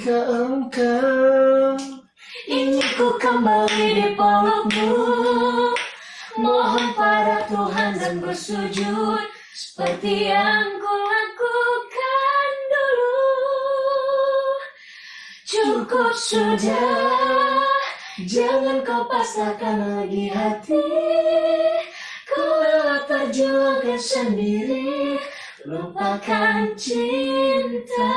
Jika engkau ingin ku kembali di pelukmu Mohon pada Tuhan dan bersujud Seperti yang ku lakukan dulu. Cukup sudah Jangan kau pasrahkan lagi hati. Ku rela perjuangkan sendiri Lupakan cinta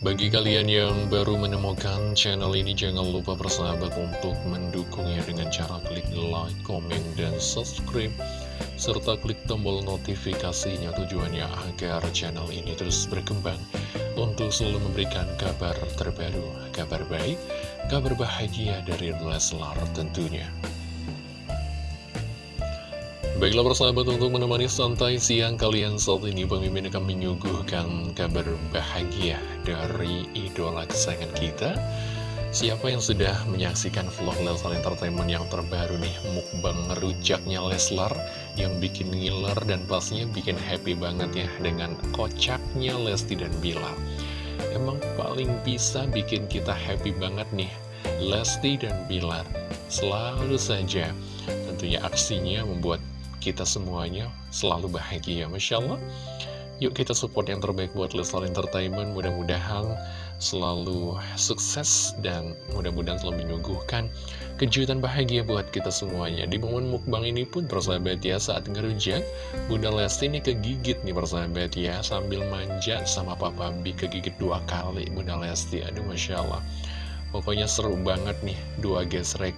bagi kalian yang baru menemukan channel ini, jangan lupa bersahabat untuk mendukungnya dengan cara klik like, komen, dan subscribe serta klik tombol notifikasinya tujuannya agar channel ini terus berkembang untuk selalu memberikan kabar terbaru, kabar baik, kabar bahagia dari Leslar tentunya. Baiklah persahabat untuk menemani santai siang kalian saat ini Pemimpin akan menyuguhkan kabar bahagia dari idola kesayangan kita. Siapa yang sudah menyaksikan vlog Leslar Entertainment yang terbaru nih? Mukbang rujaknya Leslar Yang bikin ngiler dan pastinya bikin happy banget ya Dengan kocaknya Lesti dan Bilar Emang paling bisa bikin kita happy banget nih Lesti dan Bilar Selalu saja tentunya aksinya membuat kita semuanya selalu bahagia Masya Allah Yuk kita support yang terbaik buat Leslar Entertainment Mudah-mudahan selalu sukses dan mudah-mudahan selalu menyuguhkan kejutan bahagia buat kita semuanya. Di momen mukbang ini pun persahabat ya saat ngerujak, Bunda Lesti ini kegigit nih persahabat ya sambil manja sama Papa B kegigit dua kali Bunda Lesti. Aduh Masya Allah. Pokoknya seru banget nih dua gesrek.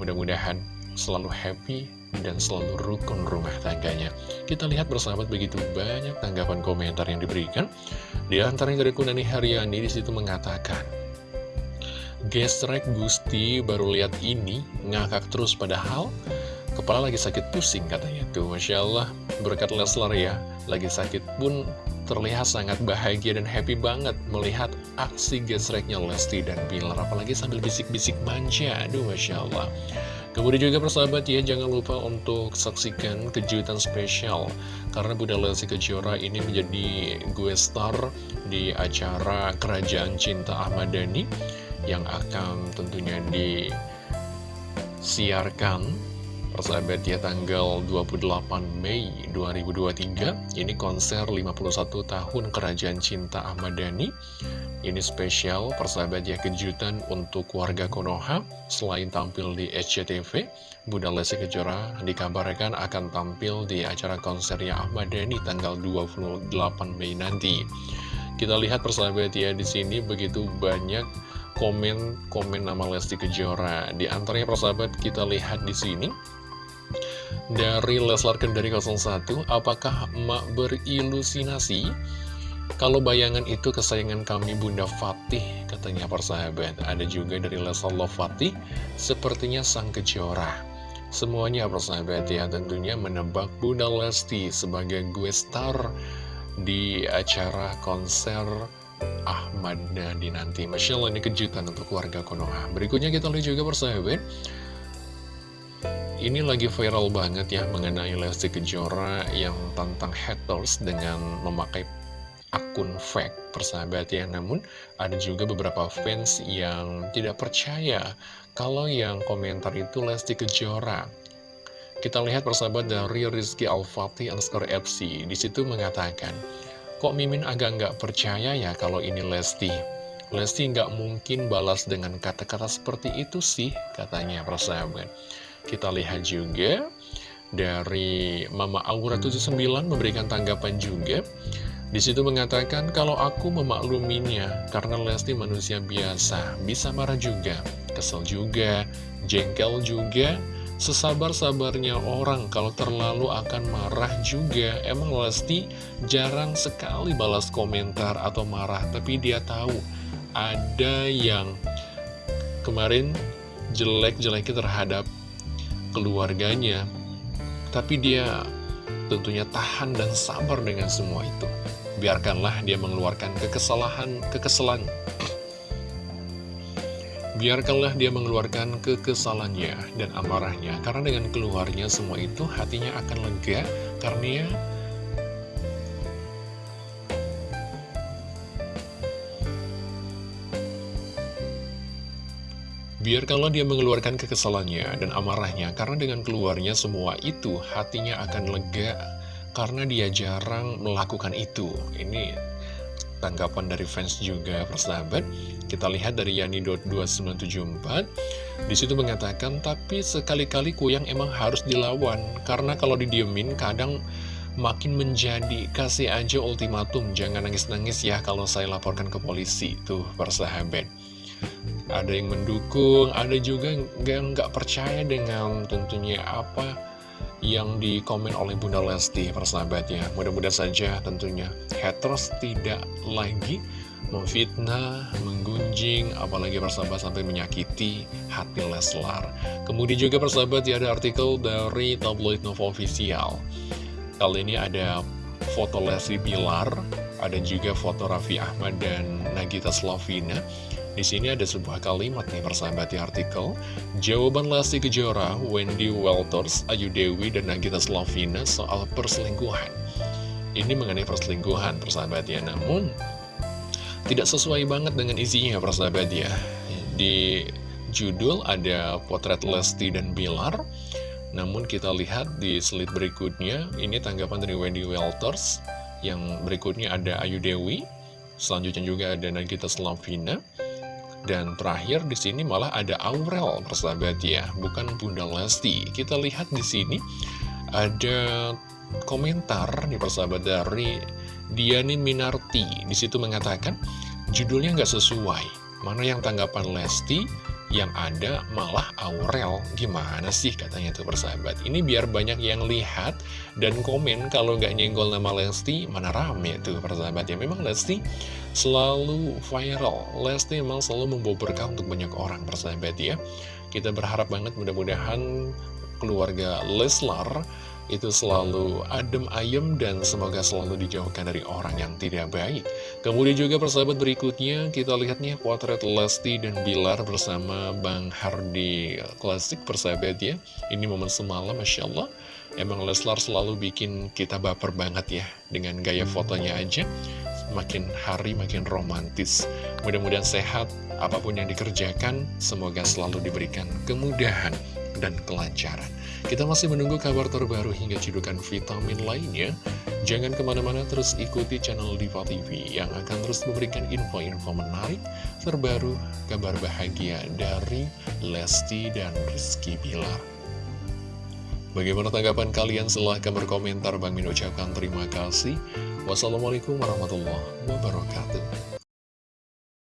Mudah-mudahan selalu happy dan selalu rukun rumah tangganya. Kita lihat bersahabat begitu banyak tanggapan komentar yang diberikan. Di antaranya dari Kunani Haryani di situ mengatakan, Gesrek Gusti baru lihat ini ngakak terus padahal kepala lagi sakit pusing katanya tuh Masya Allah berkat Leslar ya lagi sakit pun terlihat sangat bahagia dan happy banget melihat aksi gesreknya Lesti dan Bilar apalagi sambil bisik-bisik manja aduh Masya Allah Kemudian juga persahabat ya, jangan lupa untuk saksikan kejutan spesial. Karena Bunda Lesti Kejora ini menjadi gue star di acara Kerajaan Cinta Ahmad Dhani Yang akan tentunya disiarkan Persahabat ya tanggal 28 Mei 2023 Ini konser 51 tahun Kerajaan Cinta Ahmad Dhani. Ini spesial persahabat ya kejutan untuk warga Konoha. Selain tampil di SCTV Bunda Lesti Kejora dikabarkan akan tampil di acara konsernya Ahmad Dhani tanggal 28 Mei nanti. Kita lihat persahabat ya di sini begitu banyak komen-komen nama Lesti Kejora. Di antaranya persahabat kita lihat di sini dari Leslar Kendari 01, apakah emak berilusinasi? Kalau bayangan itu kesayangan kami Bunda Fatih, katanya persahabat. Ada juga dari Leslar Fatih, sepertinya sang kejora. Semuanya persahabat ya, tentunya menebak Bunda Lesti sebagai gue star di acara konser Ahmad Nadi nanti. Masya Allah ini kejutan untuk warga Konoha. Berikutnya kita lihat juga persahabat. Ini lagi viral banget ya mengenai Lesti Kejora yang tentang haters dengan memakai akun fake persahabat ya. Namun ada juga beberapa fans yang tidak percaya kalau yang komentar itu Lesti Kejora. Kita lihat persahabat dari Rizky Al-Fatih underscore FC Di situ mengatakan Kok Mimin agak nggak percaya ya kalau ini Lesti? Lesti nggak mungkin balas dengan kata-kata seperti itu sih katanya persahabat kita lihat juga dari Mama Aura 79 memberikan tanggapan juga. Di situ mengatakan kalau aku memakluminya karena Lesti manusia biasa, bisa marah juga, kesel juga, jengkel juga, sesabar-sabarnya orang kalau terlalu akan marah juga. Emang Lesti jarang sekali balas komentar atau marah, tapi dia tahu ada yang kemarin jelek-jeleknya terhadap keluarganya, tapi dia tentunya tahan dan sabar dengan semua itu. Biarkanlah dia mengeluarkan kekesalahan, kekesalan. Biarkanlah dia mengeluarkan kekesalannya dan amarahnya, karena dengan keluarnya semua itu hatinya akan lega, karena Biarkanlah dia mengeluarkan kekesalannya dan amarahnya, karena dengan keluarnya semua itu hatinya akan lega, karena dia jarang melakukan itu. Ini tanggapan dari fans juga persahabat. Kita lihat dari Yani.2974, di situ mengatakan, tapi sekali-kali kuyang emang harus dilawan, karena kalau didiemin kadang makin menjadi kasih aja ultimatum jangan nangis-nangis ya kalau saya laporkan ke polisi tuh persahabat ada yang mendukung, ada juga yang nggak percaya dengan tentunya apa yang dikomen oleh Bunda Lesti persahabatnya. Mudah-mudahan saja tentunya haters tidak lagi memfitnah, menggunjing, apalagi persahabat sampai menyakiti hati Leslar. Kemudian juga persahabat ya ada artikel dari tabloid Nova Official. Kali ini ada foto Lesti Bilar, ada juga foto Raffi Ahmad dan Nagita Slavina. Di sini ada sebuah kalimat nih persahabat di artikel. Jawaban Lesti Kejora, Wendy Welters, Ayu Dewi, dan Nagita Slavina soal perselingkuhan. Ini mengenai perselingkuhan persahabat ya. Namun tidak sesuai banget dengan isinya persahabat ya. Di judul ada potret Lesti dan Bilar. Namun kita lihat di slide berikutnya Ini tanggapan dari Wendy Welters. Yang berikutnya ada Ayu Dewi. Selanjutnya juga ada Nagita Slavina dan terakhir di sini malah ada Aurel, persahabat ya, bukan Bunda Lesti. Kita lihat di sini ada komentar nih persahabat dari Diani Minarti. Di situ mengatakan judulnya nggak sesuai. Mana yang tanggapan Lesti, yang ada malah Aurel. Gimana sih katanya tuh persahabat? Ini biar banyak yang lihat dan komen Kalau nggak nyenggol nama Lesti Mana rame tuh persahabat ya. Memang Lesti selalu viral. Lesti memang selalu membawa berkah untuk banyak orang persahabat ya. Kita berharap banget mudah-mudahan keluarga Leslar itu selalu adem ayem dan semoga selalu dijauhkan dari orang yang tidak baik. Kemudian juga persahabat berikutnya kita lihat nih potret Lesti dan Bilar bersama Bang Hardi Klasik persahabat ya. Ini momen semalam Masya Allah. Emang Leslar selalu bikin kita baper banget ya dengan gaya fotonya aja. Makin hari makin romantis. Mudah-mudahan sehat apa pun yang dikerjakan. Semoga selalu diberikan kemudahan dan kelancaran. Kita masih menunggu kabar terbaru hingga cidukan vitamin lainnya. Jangan ke mana-mana terus ikuti channel Diva TV yang akan terus memberikan info-info menarik, terbaru, kabar bahagia dari Lesti dan Rizky Bilar. Bagaimana tanggapan kalian? Silahkan berkomentar. Bang Min ucapkan terima kasih. Wassalamualaikum warahmatullahi wabarakatuh.